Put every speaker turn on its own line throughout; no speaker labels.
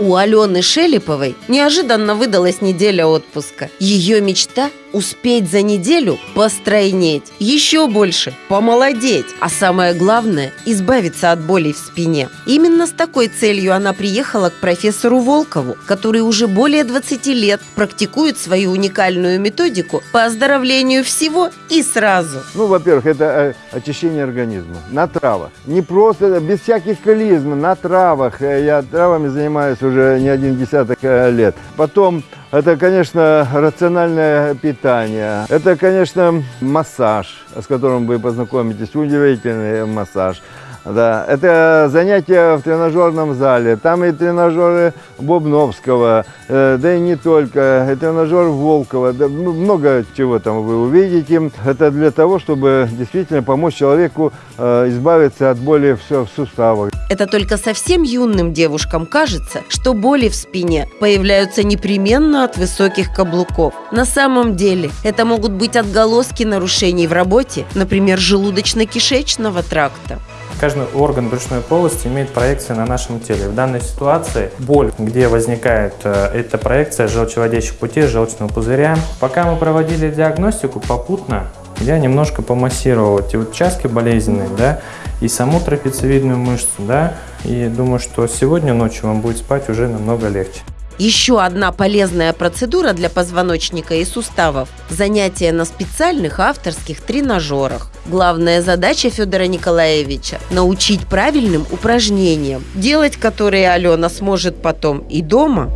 У Алены Шелеповой неожиданно выдалась неделя отпуска. Ее мечта – успеть за неделю постройнеть, еще больше помолодеть, а самое главное – избавиться от болей в спине. Именно с такой целью она приехала к профессору Волкову, который уже более 20 лет практикует свою уникальную методику по оздоровлению всего и сразу.
Ну, во-первых, это э, очищение организма на травах. Не просто, без всяких колизм, на травах. Э, Я травами занимаюсь уже не один десяток э, лет. Потом это, конечно, рациональное питание. Это, конечно, массаж, с которым вы познакомитесь. Удивительный массаж. Да, это занятия в тренажерном зале. Там и тренажеры Бобновского, э, да и не только. И тренажер Волкова. Да, много чего там вы увидите. Это для того, чтобы действительно помочь человеку э, избавиться от боли в суставах.
Это только совсем юным девушкам кажется, что боли в спине появляются непременно от высоких каблуков. На самом деле это могут быть отголоски нарушений в работе, например, желудочно-кишечного тракта.
Каждый орган брюшной полости имеет проекции на нашем теле. В данной ситуации боль, где возникает э, эта проекция желчеводящих путей, желчного пузыря. Пока мы проводили диагностику, попутно я немножко помассировал эти участки болезненные, да, и саму трапециевидную мышцу, да, и думаю, что сегодня ночью вам будет спать уже намного легче.
Еще одна полезная процедура для позвоночника и суставов – занятия на специальных авторских тренажерах. Главная задача Федора Николаевича – научить правильным упражнениям, делать которые Алена сможет потом и дома,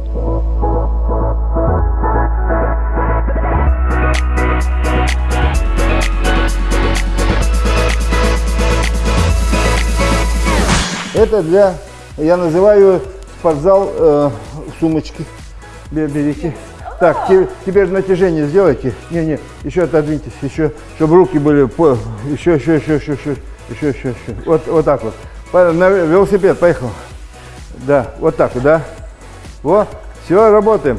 Это для, я называю спортзал э, сумочки. Берите. Так, те, теперь натяжение сделайте. Не-не, еще отодвиньтесь, еще, чтобы руки были по... Еще, еще, еще, еще, еще, еще, еще, еще. Вот, вот так вот. На велосипед, поехал. Да, вот так, да. Вот, все, работаем.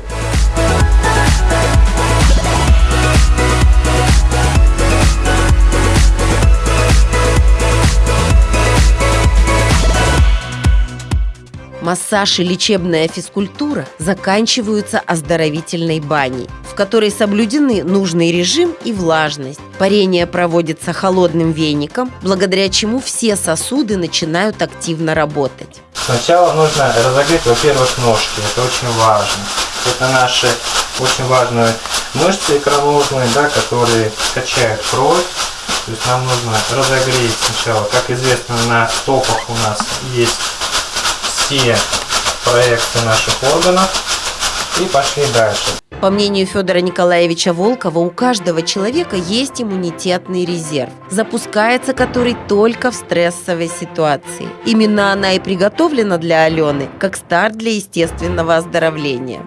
Массаж и лечебная физкультура заканчиваются оздоровительной баней, в которой соблюдены нужный режим и влажность. Парение проводится холодным веником, благодаря чему все сосуды начинают активно работать.
Сначала нужно разогреть, во-первых, ножки. Это очень важно. Это наши очень важные мышцы икроножные, да, которые качают кровь. То есть нам нужно разогреть сначала. Как известно, на стопах у нас есть все проекты наших органов. И пошли дальше.
По мнению Федора Николаевича Волкова, у каждого человека есть иммунитетный резерв, запускается который только в стрессовой ситуации. Именно она и приготовлена для Алены, как старт для естественного оздоровления.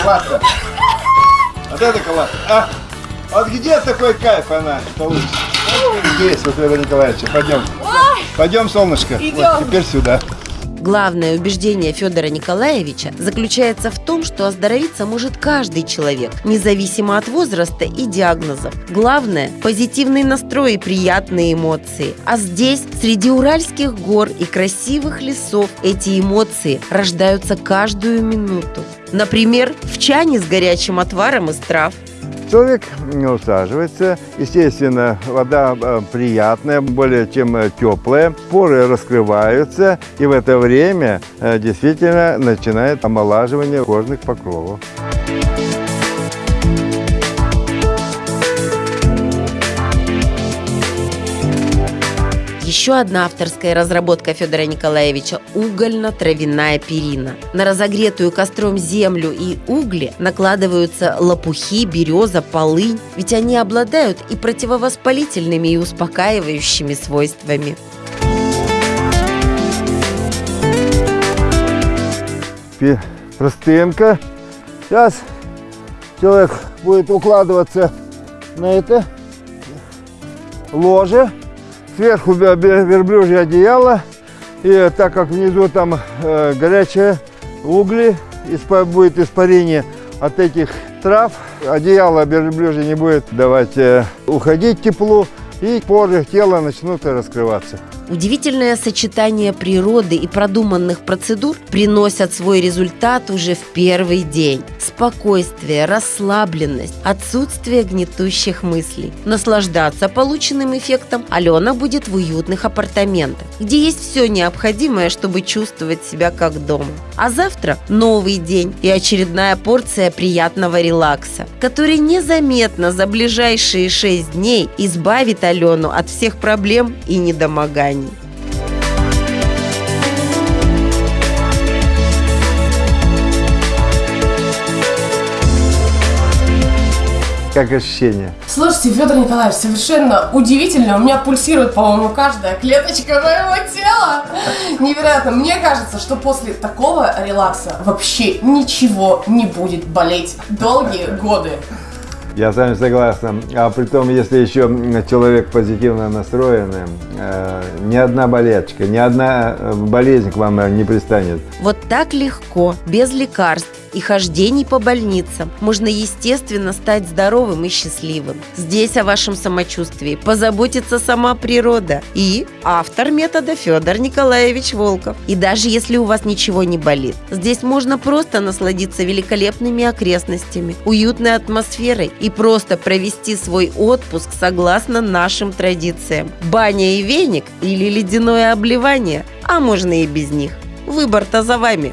Калатка. Вот это калатка. А, вот где такой кайф она получится? Здесь, вот Федор Николаевич, пойдем. Пойдем, солнышко. Вот, теперь сюда.
Главное убеждение Федора Николаевича заключается в том, что оздоровиться может каждый человек, независимо от возраста и диагнозов. Главное – позитивный настрой и приятные эмоции. А здесь, среди уральских гор и красивых лесов, эти эмоции рождаются каждую минуту. Например, в чане с горячим отваром из трав,
Человек усаживается, естественно, вода э, приятная, более чем э, теплая, поры раскрываются, и в это время э, действительно начинает омолаживание кожных покровов.
Еще одна авторская разработка Федора Николаевича – угольно-травяная перина. На разогретую костром землю и угли накладываются лопухи, береза, полынь, ведь они обладают и противовоспалительными, и успокаивающими свойствами.
Простынка. Сейчас человек будет укладываться на это ложе. Сверху верблюжье одеяло. И так как внизу там э, горячие угли, испа- будет испарение от этих трав, одеяло верблюжье не будет давать э, уходить теплу, и поры тела начнут раскрываться.
Удивительное сочетание природы и продуманных процедур приносят свой результат уже в первый день. Спокойствие, расслабленность, отсутствие гнетущих мыслей. Наслаждаться полученным эффектом Алена будет в уютных апартаментах, где есть все необходимое, чтобы чувствовать себя как дома. А завтра новый день и очередная порция приятного релакса, который незаметно за ближайшие шесть дней избавит Алену от всех проблем и недомоганий.
Как ощущение?
Слушайте, Федор Николаевич, совершенно удивительно. У меня пульсирует, по-моему, каждая клеточка моего тела. Невероятно. Мне кажется, что после такого релакса вообще ничего не будет болеть долгие годы.
Я с вами согласен. А при том, если еще человек позитивно настроенный, э, ни одна болячка, ни одна э, болезнь к вам э, не пристанет.
Вот так легко, без лекарств и хождений по больницам можно естественно стать здоровым и счастливым. Здесь о вашем самочувствии позаботится сама природа и автор метода Федор Николаевич Волков. И даже если у вас ничего не болит, здесь можно просто насладиться великолепными окрестностями, уютной атмосферой и просто провести свой отпуск согласно нашим традициям. Баня и веник или ледяное обливание, а можно и без них. Выбор-то за вами.